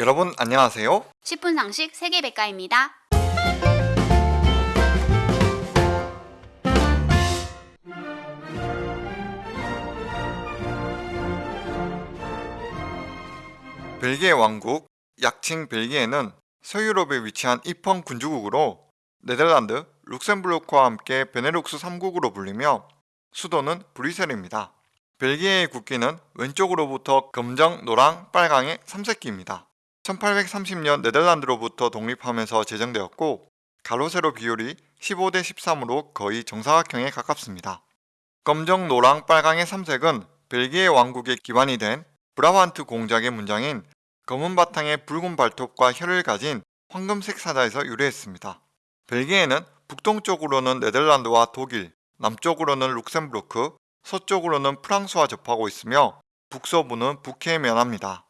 여러분 안녕하세요. 10분 상식 세계백과입니다. 벨기에 왕국, 약칭 벨기에는 서유럽에 위치한 이펑 군주국으로 네덜란드, 룩셈부르크와 함께 베네룩스 3국으로 불리며 수도는 브뤼셀입니다. 벨기에의 국기는 왼쪽으로부터 검정, 노랑, 빨강의 3색기입니다. 1830년 네덜란드로부터 독립하면서 제정되었고 가로 세로 비율이 15대 13으로 거의 정사각형에 가깝습니다. 검정, 노랑, 빨강의 3색은 벨기에 왕국의 기반이 된 브라반트 공작의 문장인 검은 바탕에 붉은 발톱과 혀를 가진 황금색 사자에서 유래했습니다. 벨기에는 북동쪽으로는 네덜란드와 독일, 남쪽으로는 룩셈부르크, 서쪽으로는 프랑스와 접하고 있으며 북서부는 북해에 면합니다.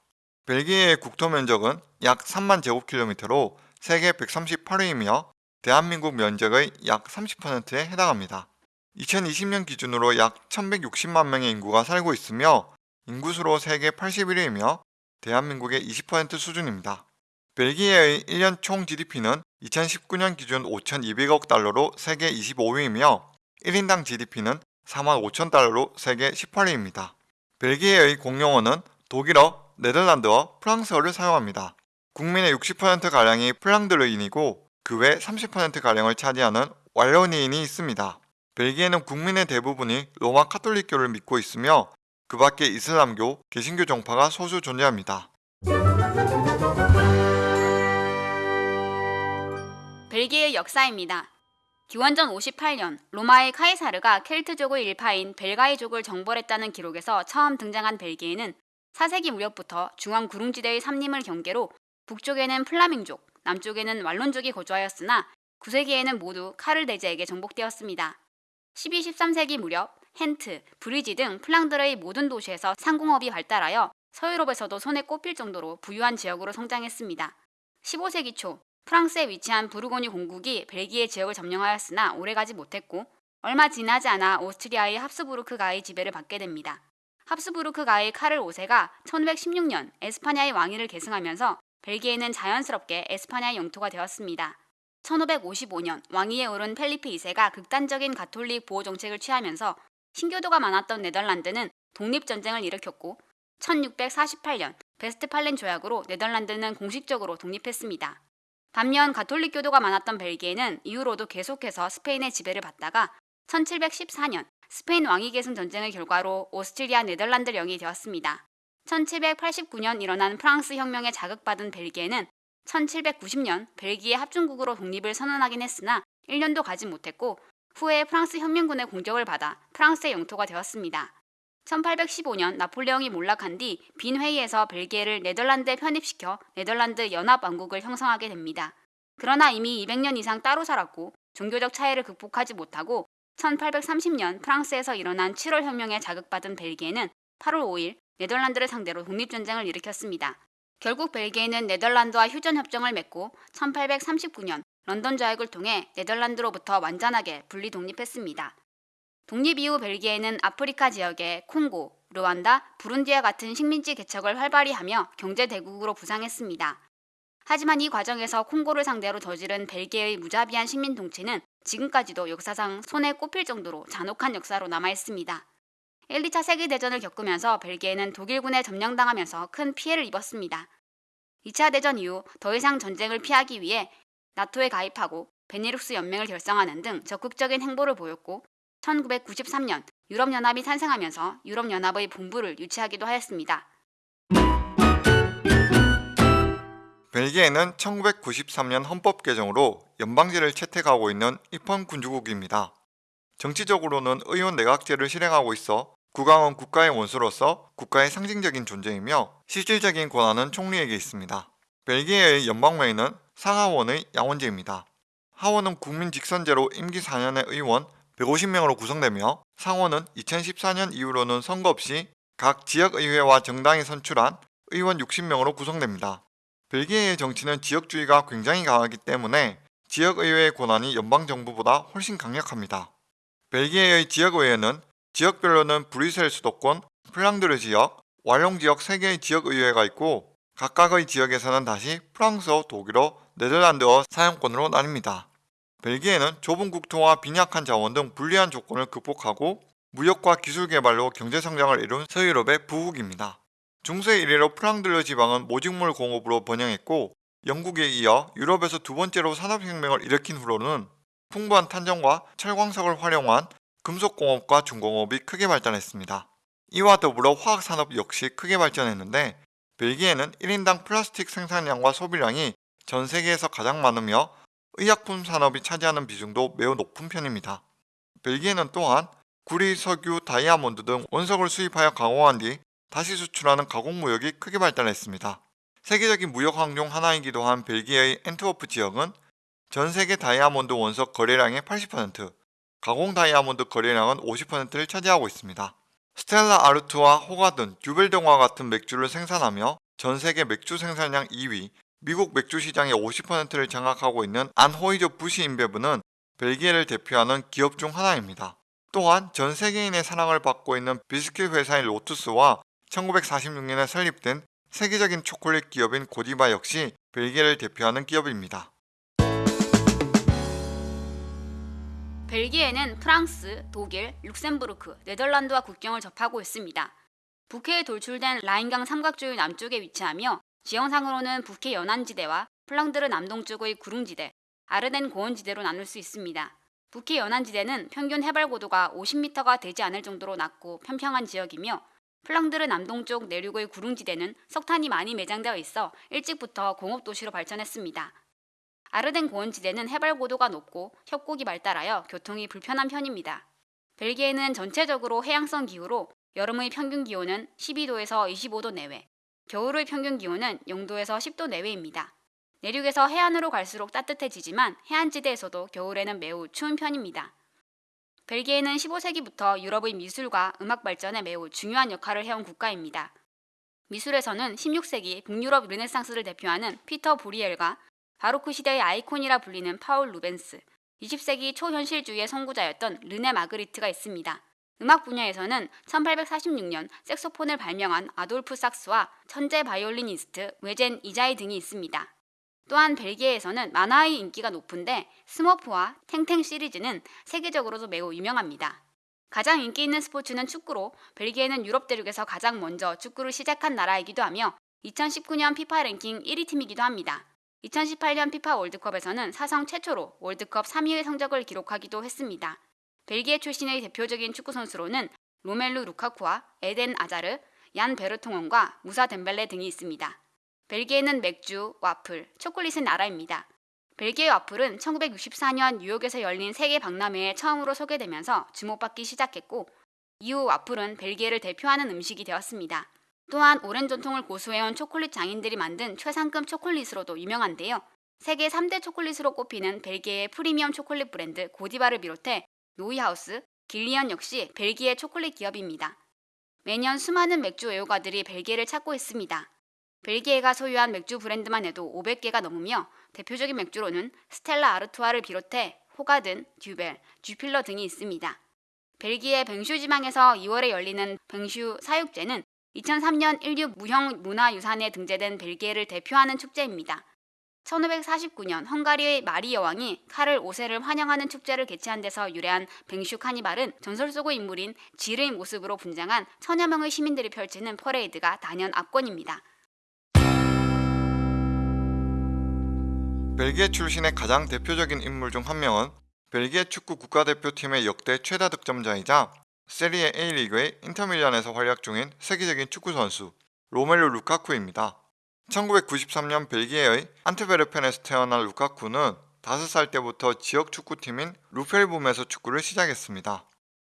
벨기에의 국토 면적은 약 3만 제곱킬로미터로 세계 138위이며 대한민국 면적의 약 30%에 해당합니다. 2020년 기준으로 약 1160만 명의 인구가 살고 있으며 인구수로 세계 81위이며 대한민국의 20% 수준입니다. 벨기에의 1년 총 GDP는 2019년 기준 5,200억 달러로 세계 25위이며 1인당 GDP는 4만 5천 달러로 세계 18위입니다. 벨기에의 공용어는 독일어, 네덜란드어, 프랑스어를 사용합니다. 국민의 60%가량이 플랑드르인이고 그 외 30%가량을 차지하는 왈로니인이 있습니다. 벨기에는 국민의 대부분이 로마 카톨릭교를 믿고 있으며 그 밖에 이슬람교, 개신교 종파가 소수 존재합니다. 벨기에 역사입니다. 기원전 58년 로마의 카이사르가 켈트족의 일파인 벨가이족을 정벌했다는 기록에서 처음 등장한 벨기에는 4세기 무렵부터 중앙 구릉지대의 삼림을 경계로 북쪽에는 플라밍족, 남쪽에는 왈론족이 거주하였으나 9세기에는 모두 카를 대제에게 정복되었습니다. 12, 13세기 무렵 헨트, 브뤼주 등 플랑드르의 모든 도시에서 상공업이 발달하여 서유럽에서도 손에 꼽힐 정도로 부유한 지역으로 성장했습니다. 15세기 초 프랑스에 위치한 부르고뉴 공국이 벨기에 지역을 점령하였으나 오래가지 못했고 얼마 지나지 않아 오스트리아의 합스부르크가의 지배를 받게 됩니다. 합스부르크 가의 카를 5세가 1516년 에스파냐의 왕위를 계승하면서 벨기에는 자연스럽게 에스파냐의 영토가 되었습니다. 1555년 왕위에 오른 펠리페 2세가 극단적인 가톨릭 보호 정책을 취하면서 신교도가 많았던 네덜란드는 독립전쟁을 일으켰고 1648년 베스트팔렌 조약으로 네덜란드는 공식적으로 독립했습니다. 반면 가톨릭 교도가 많았던 벨기에는 이후로도 계속해서 스페인의 지배를 받다가 1714년 스페인 왕위 계승 전쟁의 결과로 오스트리아 네덜란드령이 되었습니다. 1789년 일어난 프랑스 혁명에 자극받은 벨기에는 1790년 벨기에 합중국으로 독립을 선언하긴 했으나 1년도 가지 못했고 후에 프랑스 혁명군의 공격을 받아 프랑스의 영토가 되었습니다. 1815년 나폴레옹이 몰락한 뒤 빈 회의에서 벨기에를 네덜란드에 편입시켜 네덜란드 연합왕국을 형성하게 됩니다. 그러나 이미 200년 이상 따로 살았고 종교적 차이를 극복하지 못하고 1830년 프랑스에서 일어난 7월 혁명에 자극받은 벨기에는 8월 5일 네덜란드를 상대로 독립전쟁을 일으켰습니다. 결국 벨기에는 네덜란드와 휴전협정을 맺고 1839년 런던 조약을 통해 네덜란드로부터 완전하게 분리 독립했습니다. 독립 이후 벨기에는 아프리카 지역의 콩고, 르완다, 부룬디와 같은 식민지 개척을 활발히 하며 경제 대국으로 부상했습니다. 하지만 이 과정에서 콩고를 상대로 저지른 벨기에의 무자비한 식민 통치는 지금까지도 역사상 손에 꼽힐 정도로 잔혹한 역사로 남아 있습니다. 1, 2차 세계대전을 겪으면서 벨기에는 독일군에 점령당하면서 큰 피해를 입었습니다. 2차 대전 이후 더 이상 전쟁을 피하기 위해 나토에 가입하고 베네룩스 연맹을 결성하는 등 적극적인 행보를 보였고 1993년 유럽연합이 탄생하면서 유럽연합의 본부를 유치하기도 하였습니다. 벨기에는 1993년 헌법 개정으로 연방제를 채택하고 있는 입헌 군주국입니다. 정치적으로는 의원 내각제를 실행하고 있어 국왕은 국가의 원수로서 국가의 상징적인 존재이며 실질적인 권한은 총리에게 있습니다. 벨기에의 연방회의는 상하원의 양원제입니다. 하원은 국민 직선제로 임기 4년의 의원 150명으로 구성되며 상원은 2014년 이후로는 선거 없이 각 지역의회와 정당이 선출한 의원 60명으로 구성됩니다. 벨기에의 정치는 지역주의가 굉장히 강하기 때문에 지역의회의 권한이 연방정부보다 훨씬 강력합니다. 벨기에의 지역의회는 지역별로는 브뤼셀 수도권, 플랑드르 지역, 왈롱 지역 3개의 지역의회가 있고 각각의 지역에서는 다시 프랑스어, 독일어, 네덜란드어 사용권으로 나뉩니다. 벨기에는 좁은 국토와 빈약한 자원 등 불리한 조건을 극복하고 무역과 기술 개발로 경제 성장을 이룬 서유럽의 부국입니다. 중세 이래로 프랑들르 지방은 모직물 공업으로 번영했고 영국에 이어 유럽에서 두 번째로 산업혁명을 일으킨 후로는 풍부한 탄전과 철광석을 활용한 금속공업과 중공업이 크게 발전했습니다. 이와 더불어 화학산업 역시 크게 발전했는데 벨기에는 1인당 플라스틱 생산량과 소비량이 전 세계에서 가장 많으며 의약품 산업이 차지하는 비중도 매우 높은 편입니다. 벨기에는 또한 구리, 석유, 다이아몬드 등 원석을 수입하여 가공한 뒤 다시 수출하는 가공무역이 크게 발달했습니다. 세계적인 무역항 중 하나이기도 한 벨기에의 엔트워프 지역은 전 세계 다이아몬드 원석 거래량의 80%, 가공 다이아몬드 거래량은 50%를 차지하고 있습니다. 스텔라 아르투와 호가든, 듀벨 등과 같은 맥주를 생산하며 전 세계 맥주 생산량 2위, 미국 맥주 시장의 50%를 장악하고 있는 안호이저 부시 인베브는 벨기에를 대표하는 기업 중 하나입니다. 또한 전 세계인의 사랑을 받고 있는 비스킷 회사인 로투스와 1946년에 설립된 세계적인 초콜릿 기업인 고디바 역시 벨기에를 대표하는 기업입니다. 벨기에는 프랑스, 독일, 룩셈부르크, 네덜란드와 국경을 접하고 있습니다. 북해에 돌출된 라인강 삼각조의 남쪽에 위치하며 지형상으로는 북해 연안지대와 플랑드르 남동쪽의 구릉지대, 아르덴 고원지대로 나눌 수 있습니다. 북해 연안지대는 평균 해발 고도가 50m가 되지 않을 정도로 낮고 평평한 지역이며 플랑드르 남동쪽 내륙의 구릉지대는 석탄이 많이 매장되어 있어 일찍부터 공업도시로 발전했습니다. 아르덴 고원지대는 해발 고도가 높고 협곡이 발달하여 교통이 불편한 편입니다. 벨기에는 전체적으로 해양성 기후로 여름의 평균 기온은 12도에서 25도 내외, 겨울의 평균 기온은 0도에서 10도 내외입니다. 내륙에서 해안으로 갈수록 따뜻해지지만 해안지대에서도 겨울에는 매우 추운 편입니다. 벨기에는 15세기부터 유럽의 미술과 음악 발전에 매우 중요한 역할을 해온 국가입니다. 미술에서는 16세기 북유럽 르네상스를 대표하는 피터 보리엘과 바로크 시대의 아이콘이라 불리는 파울 루벤스, 20세기 초현실주의의 선구자였던 르네 마그리트가 있습니다. 음악 분야에서는 1846년 색소폰을 발명한 아돌프 삭스와 천재 바이올리니스트 외젠 이자이 등이 있습니다. 또한 벨기에에서는 만화의 인기가 높은데 스머프와 땡땡 시리즈는 세계적으로도 매우 유명합니다. 가장 인기 있는 스포츠는 축구로 벨기에는 유럽 대륙에서 가장 먼저 축구를 시작한 나라이기도 하며 2019년 피파 랭킹 1위 팀이기도 합니다. 2018년 피파 월드컵에서는 사상 최초로 월드컵 3위의 성적을 기록하기도 했습니다. 벨기에 출신의 대표적인 축구 선수로는 로멜루 루카쿠와 에덴 아자르, 얀 베르통언과 무사 덴벨레 등이 있습니다. 벨기에는 맥주, 와플, 초콜릿의 나라입니다. 벨기에 와플은 1964년 뉴욕에서 열린 세계 박람회에 처음으로 소개되면서 주목받기 시작했고 이후 와플은 벨기에를 대표하는 음식이 되었습니다. 또한 오랜 전통을 고수해온 초콜릿 장인들이 만든 최상급 초콜릿으로도 유명한데요. 세계 3대 초콜릿으로 꼽히는 벨기에의 프리미엄 초콜릿 브랜드 고디바를 비롯해 노이하우스, 길리언 역시 벨기에 초콜릿 기업입니다. 매년 수많은 맥주 애호가들이 벨기에를 찾고 있습니다. 벨기에가 소유한 맥주 브랜드만 해도 500개가 넘으며 대표적인 맥주로는 스텔라 아르투아를 비롯해 호가든, 듀벨, 주필러 등이 있습니다. 벨기에 뱅슈 지방에서 2월에 열리는 뱅슈 사육제는 2003년 인류 무형 문화유산에 등재된 벨기에를 대표하는 축제입니다. 1549년 헝가리의 마리 여왕이 카를 5세를 환영하는 축제를 개최한 데서 유래한 뱅슈 카니발은 전설 속의 인물인 질의 모습으로 분장한 천여 명의 시민들이 펼치는 퍼레이드가 단연 압권입니다. 벨기에 출신의 가장 대표적인 인물 중 한 명은 벨기에 축구 국가대표팀의 역대 최다 득점자이자 세리에 A리그의 인터밀란에서 활약 중인 세계적인 축구 선수 로멜루 루카쿠입니다. 1993년 벨기에의 안트베르펜에서 태어난 루카쿠는 5살 때부터 지역 축구팀인 루펠붐에서 축구를 시작했습니다.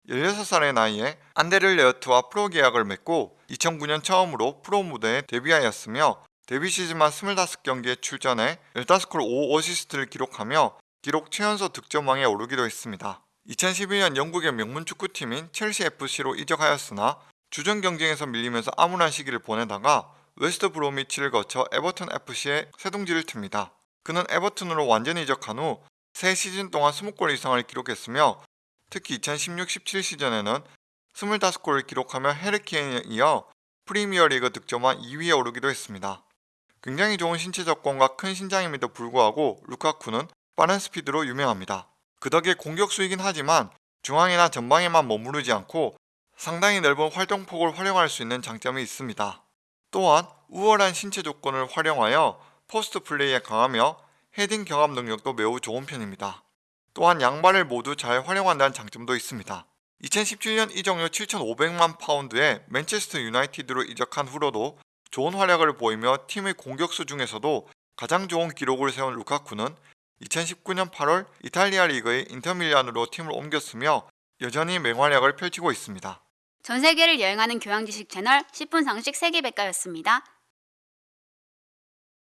16살의 나이에 안데를레흐트와 프로 계약을 맺고 2009년 처음으로 프로 무대에 데뷔하였으며 데뷔 시즌만 25경기에 출전해 15골 5어시스트를 기록하며 기록 최연소 득점왕에 오르기도 했습니다. 2012년 영국의 명문 축구팀인 첼시 FC로 이적하였으나 주전 경쟁에서 밀리면서 암울한 시기를 보내다가 웨스트 브로미치를 거쳐 에버턴 FC에 새둥지를 틉니다. 그는 에버튼으로 완전히 이적한 후 세 시즌 동안 20골 이상을 기록했으며 특히 2016-17 시즌에는 25골을 기록하며 해리 케인에 이어 프리미어리그 득점왕 2위에 오르기도 했습니다. 굉장히 좋은 신체 조건과 큰 신장임에도 불구하고 루카쿠는 빠른 스피드로 유명합니다. 그 덕에 공격수이긴 하지만 중앙이나 전방에만 머무르지 않고 상당히 넓은 활동폭을 활용할 수 있는 장점이 있습니다. 또한 우월한 신체 조건을 활용하여 포스트 플레이에 강하며 헤딩 경합 능력도 매우 좋은 편입니다. 또한 양발을 모두 잘 활용한다는 장점도 있습니다. 2017년 이적료 7,500만 파운드에 맨체스터 유나이티드로 이적한 후로도 좋은 활약을 보이며 팀의 공격수 중에서도 가장 좋은 기록을 세운 루카쿠는 2019년 8월 이탈리아 리그의 인터밀란으로 팀을 옮겼으며 여전히 맹활약을 펼치고 있습니다. 전 세계를 여행하는 교양 지식 채널 10분 상식 세계백과였습니다.